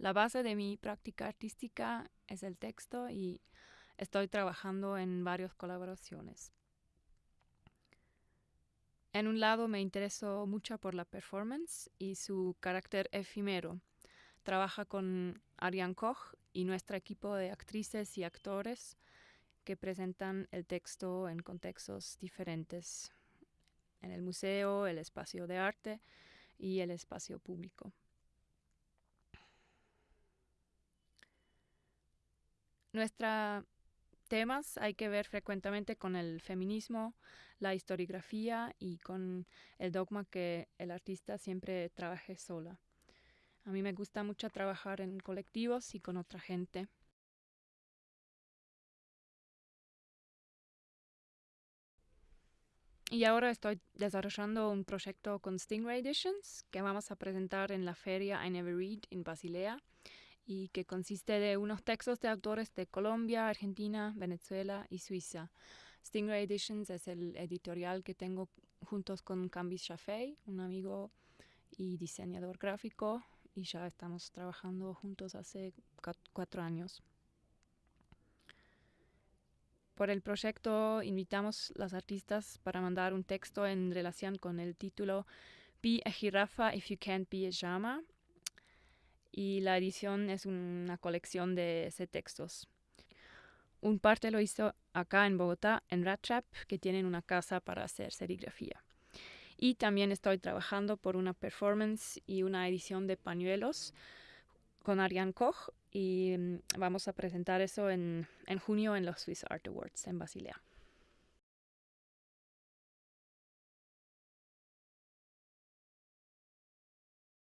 La base de mi práctica artística es el texto y estoy trabajando en varias colaboraciones. En un lado me intereso mucho por la performance y su carácter efímero. Trabaja con Ariane Koch y nuestro equipo de actrices y actores que presentan el texto en contextos diferentes, en el museo, el espacio de arte y el espacio público. Nuestros temas hay que ver frecuentemente con el feminismo, la historiografía y con el dogma que el artista siempre trabaje sola. A mí me gusta mucho trabajar en colectivos y con otra gente. Y ahora estoy desarrollando un proyecto con Stingray Editions que vamos a presentar en la feria I Never Read en Basilea y que consiste de unos textos de autores de Colombia, Argentina, Venezuela y Suiza. Stingray Editions es el editorial que tengo juntos con Cambis Shafei, un amigo y diseñador gráfico, y ya estamos trabajando juntos hace cuatro años. Por el proyecto invitamos a las artistas para mandar un texto en relación con el título Be a Jirafa if you can't be a llama. Y la edición es una colección de textos. Un parte lo hizo acá en Bogotá, en Ratchap, que tienen una casa para hacer serigrafía. Y también estoy trabajando por una performance y una edición de pañuelos con Ariane Koch y mm, vamos a presentar eso en, en junio en los Swiss Art Awards en Basilea.